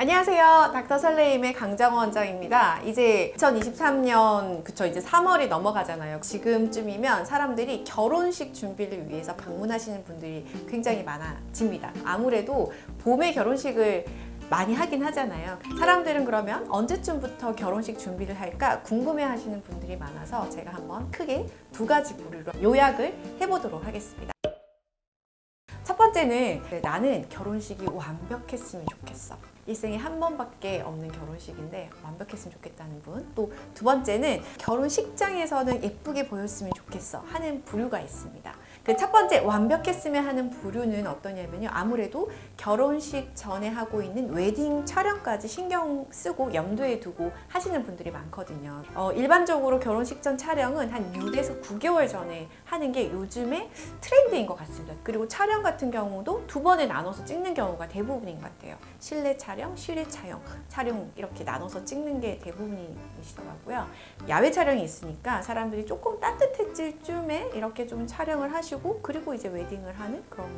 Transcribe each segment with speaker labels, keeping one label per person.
Speaker 1: 안녕하세요. 닥터 설레임의 강정원 원장입니다. 이제 2023년 그쵸 이제 3월이 넘어가잖아요. 지금쯤이면 사람들이 결혼식 준비를 위해서 방문하시는 분들이 굉장히 많아집니다. 아무래도 봄에 결혼식을 많이 하긴 하잖아요. 사람들은 그러면 언제쯤부터 결혼식 준비를 할까 궁금해 하시는 분들이 많아서 제가 한번 크게 두 가지 부류로 요약을 해보도록 하겠습니다. 첫 번째는 나는 결혼식이 완벽했으면 좋겠어. 일생에 한 번밖에 없는 결혼식인데 완벽했으면 좋겠다는 분. 또 두 번째는 결혼식장에서는 예쁘게 보였으면 좋겠어 하는 부류가 있습니다. 그 첫 번째 완벽했으면 하는 부류는 어떠냐면요. 아무래도 결혼식 전에 하고 있는 웨딩 촬영까지 신경 쓰고 염두에 두고 하시는 분들이 많거든요. 어, 일반적으로 결혼식 전 촬영은 한 6에서 9개월 전에 하는 게 요즘에 트렌드인 것 같습니다. 그리고 촬영 같은 경우도 두 번에 나눠서 찍는 경우가 대부분인 것 같아요. 실내 촬영, 실외 촬영, 촬영 이렇게 나눠서 찍는 게 대부분이시더라고요. 야외 촬영이 있으니까 사람들이 조금 따뜻해질 쯤에 이렇게 좀 촬영을 하시고 그리고 이제 웨딩을 하는 그런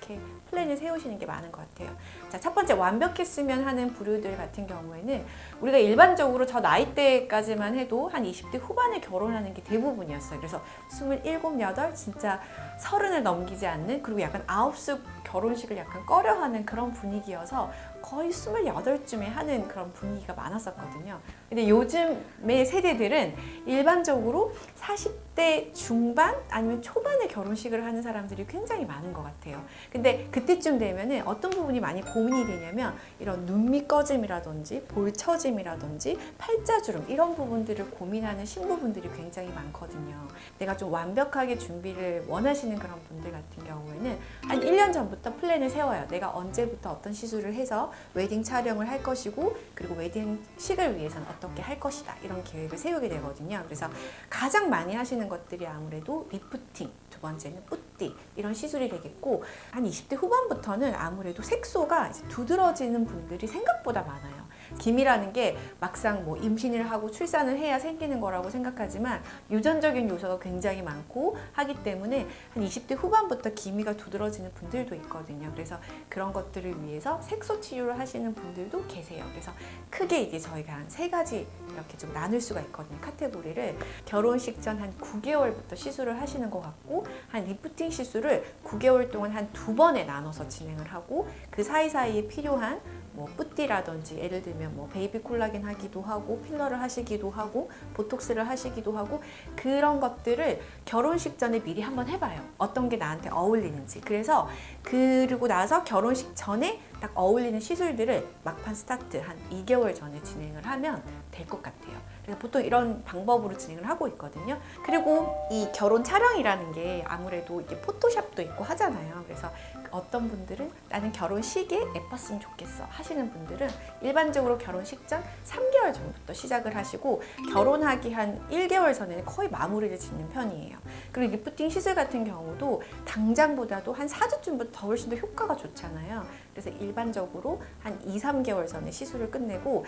Speaker 1: 이렇게 플랜을 세우시는 게 많은 것 같아요. 자, 첫 번째 완벽했으면 하는 부류들 같은 경우에는 우리가 일반적으로 저 나이대까지만 해도 한 20대 후반에 결혼하는 게 대부분이었어요. 그래서 27, 8 진짜 서른을 넘기지 않는 그리고 약간 아홉수 결혼식을 약간 꺼려하는 그런 분위기여서 거의 28쯤에 하는 그런 분위기가 많았었거든요. 근데 요즘의 세대들은 일반적으로 40대 중반 아니면 초반에 결혼식을 하는 사람들이 굉장히 많은 것 같아요. 근데 그때쯤 되면은 어떤 부분이 많이 고민이 되냐면 이런 눈밑 꺼짐이라든지 볼 처짐이라든지 팔자주름 이런 부분들을 고민하는 신부분들이 굉장히 많거든요. 내가 좀 완벽하게 준비를 원하시는 그런 분들 같은 경우에는 한 1년 전부터 플랜을 세워요. 내가 언제부터 어떤 시술을 해서 웨딩 촬영을 할 것이고 그리고 웨딩식을 위해서는 어떻게 할 것이다 이런 계획을 세우게 되거든요. 그래서 가장 많이 하시는 것들이 아무래도 리프팅, 두 번째는 쁘띠 이런 시술이 되겠고 한 20대 후반부터는 아무래도 색소가 두드러지는 분들이 생각보다 많아요. 기미라는 게 막상 뭐 임신을 하고 출산을 해야 생기는 거라고 생각하지만 유전적인 요소가 굉장히 많고 하기 때문에 한 20대 후반부터 기미가 두드러지는 분들도 있거든요. 그래서 그런 것들을 위해서 색소 치료를 하시는 분들도 계세요. 그래서 크게 이제 저희가 한 세 가지 이렇게 좀 나눌 수가 있거든요. 카테고리를 결혼식 전 한 9개월부터 시술을 하시는 것 같고 한 리프팅 시술을 9개월 동안 한 두 번에 나눠서 진행을 하고 그 사이사이에 필요한 뭐 쁘띠라든지 예를 들면 뭐 베이비 콜라겐 하기도 하고 필러를 하시기도 하고 보톡스를 하시기도 하고 그런 것들을 결혼식 전에 미리 한번 해봐요. 어떤 게 나한테 어울리는지. 그래서 그리고 나서 결혼식 전에 딱 어울리는 시술들을 막판 스타트 한 2개월 전에 진행을 하면 될 것 같아요 그래서 보통 이런 방법으로 진행을 하고 있거든요 그리고 이 결혼 촬영이라는 게 아무래도 이게 포토샵도 있고 하잖아요 그래서 어떤 분들은 나는 결혼식에 예뻤으면 좋겠어 하시는 분들은 일반적으로 결혼식 전 3개월 전부터 시작을 하시고 결혼하기 한 1개월 전에는 거의 마무리를 짓는 편이에요. 그리고 리프팅 시술 같은 경우도 당장보다도 한 4주쯤부터 훨씬 더 효과가 좋잖아요. 그래서 일반적으로 한 2, 3개월 전에 시술을 끝내고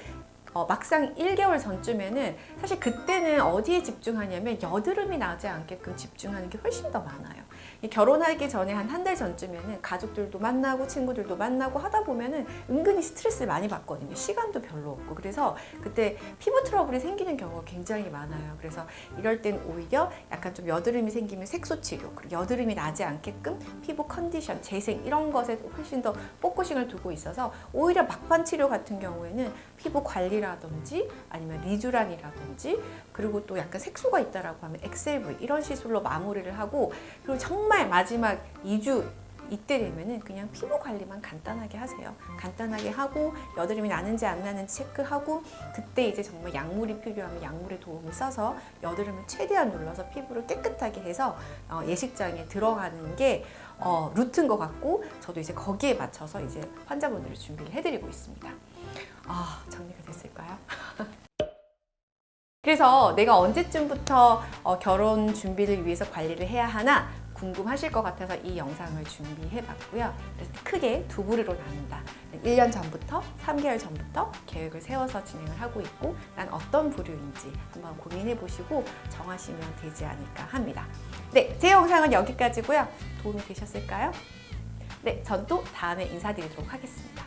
Speaker 1: 어, 막상 1개월 전쯤에는 사실 그때는 어디에 집중하냐면 여드름이 나지 않게끔 집중하는 게 훨씬 더 많아요. 결혼하기 전에 한 한 달 전쯤에는 가족들도 만나고 친구들도 만나고 하다 보면은 은근히 스트레스를 많이 받거든요. 시간도 별로 없고 그래서 그때 피부 트러블이 생기는 경우가 굉장히 많아요. 그래서 이럴 땐 오히려 약간 좀 여드름이 생기면 색소 치료 그리고 여드름이 나지 않게끔 피부 컨디션, 재생 이런 것에 훨씬 더 focusing을 두고 있어서 오히려 막판 치료 같은 경우에는 피부 관리라든지 아니면 리쥬란이라든지 그리고 또 약간 색소가 있다라고 하면 엑셀브이 이런 시술로 마무리를 하고 그리고 정말 마지막 2주 이때 되면은 그냥 피부 관리만 간단하게 하세요. 간단하게 하고 여드름이 나는지 안 나는지 체크하고 그때 이제 정말 약물이 필요하면 약물의 도움을 써서 여드름을 최대한 눌러서 피부를 깨끗하게 해서 어, 예식장에 들어가는 게 어, 루트인 것 같고 저도 이제 거기에 맞춰서 이제 환자분들을 준비를 해드리고 있습니다. 아 정리가 됐을까요? 그래서 내가 언제쯤부터 어, 결혼 준비를 위해서 관리를 해야 하나 궁금하실 것 같아서 이 영상을 준비해 봤고요. 그래서 크게 두 부류로 나눈다. 1년 전부터 3개월 전부터 계획을 세워서 진행을 하고 있고 난 어떤 부류인지 한번 고민해 보시고 정하시면 되지 않을까 합니다. 네, 제 영상은 여기까지고요. 도움이 되셨을까요? 네, 전 또 다음에 인사드리도록 하겠습니다.